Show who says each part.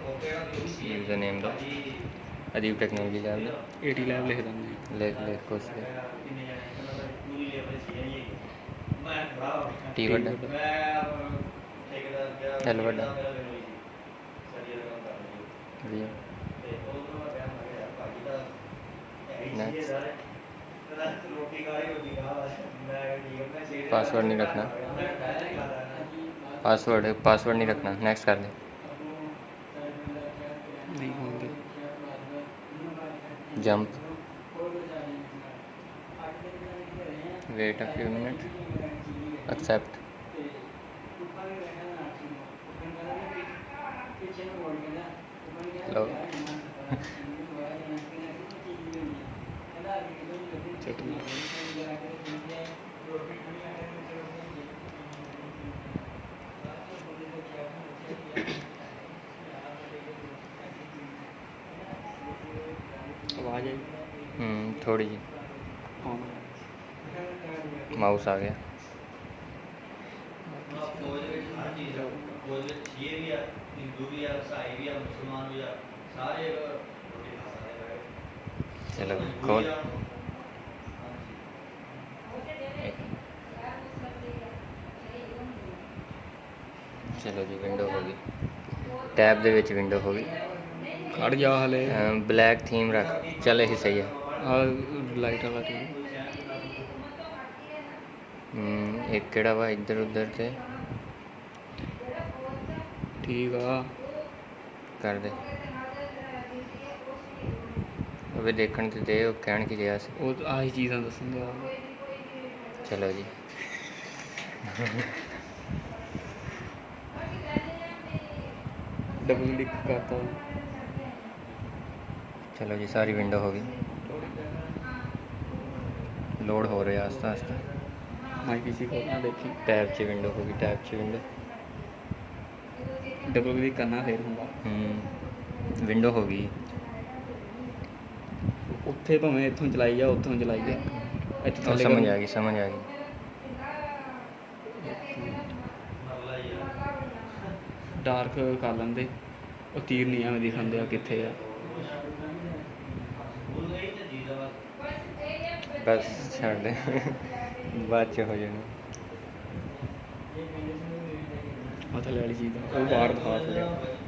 Speaker 1: User name दो। अजीब
Speaker 2: technology lab A T lab
Speaker 1: लिख दें लिख लिख कुछ टी बड़ा एल बड़ा जी पासवर्ड नहीं रखना। पासवर्ड पासवर्ड नहीं रखना। नेक्स्ट कर दे।
Speaker 3: Jump. Wait a few minute accept hello check ਵੀ ਆ ਸਾਰੇ ਰੋਟੀ ਖਾ ਸਕਦੇ ਆ
Speaker 1: चलो खोल ਚਲੋ ਜੀ ਵਿੰਡੋ ਹੋ ਗਈ ਟੈਬ ਦੇ ਵਿੱਚ ਵਿੰਡੋ ਹੋ
Speaker 2: कट जा हले।
Speaker 1: ब्लैक थीम रख चले ही सही है।
Speaker 2: लाइट वाला थीम। हम्म,
Speaker 1: एक केड़ा वा इधर उधर थे ठीक
Speaker 2: है कर
Speaker 1: दे। अबे देखण ते दे ओ कहण की रिया से ओ
Speaker 2: आई चीज़ां दसन दे चलो
Speaker 1: जी। डबल
Speaker 2: क्लिक करता हूँ।
Speaker 1: ਚਲੋ ਜੀ ਸਾਰੀ ਵਿੰਡੋ ਹੋ ਗਈ। ਲੋਡ ਹੋ ਰਿਹਾ ਆਸਤਾ ਆਸਤਾ।
Speaker 2: ਮਾਈ ਪੀਸੀ ਖੋਲਣਾ ਦੇਖੀ।
Speaker 1: ਟੈਬ 'ਚ ਵਿੰਡੋ ਹੋ ਗਈ ਟੈਬ 'ਚ ਵਿੰਡੋ
Speaker 2: ਡਬਲ ਕਲਿੱਕ ਕਰਨਾ ਫੇਰ ਹੁੰਦਾ।
Speaker 1: ਹੂੰ ਵਿੰਡੋ ਹੋ ਗਈ।
Speaker 2: ਉੱਥੇ ਭਾਵੇਂ ਇੱਥੋਂ ਚਲਾਈ ਜਾ ਉੱਥੋਂ ਚਲਾਈ ਜਾ। ਇੱਥੇ ਥੱਲੇ
Speaker 1: ਸਮਝ ਆ ਗਈ ਸਮਝ ਆ ਗਈ।
Speaker 2: ਡਾਰਕ ਕਰ ਲੈਂਦੇ। ਉਹ ਤੀਰ ਨਹੀਂ ਐਵੇਂ ਦਿਖਾਉਂਦੇ ਆ ਕਿੱਥੇ ਆ।
Speaker 1: ਬਸ ਛੱਡ ਦੇ। ਬਾਅਦ 'ਚ ਹੋ ਜਾਣਾ।
Speaker 2: ਆ ਥੱਲੇ ਵਾਲੀ ਚੀਜ਼ ਦਾ ਉਹ ਬਾਹਰ ਦਿਖਾ ਥੱਲੇ।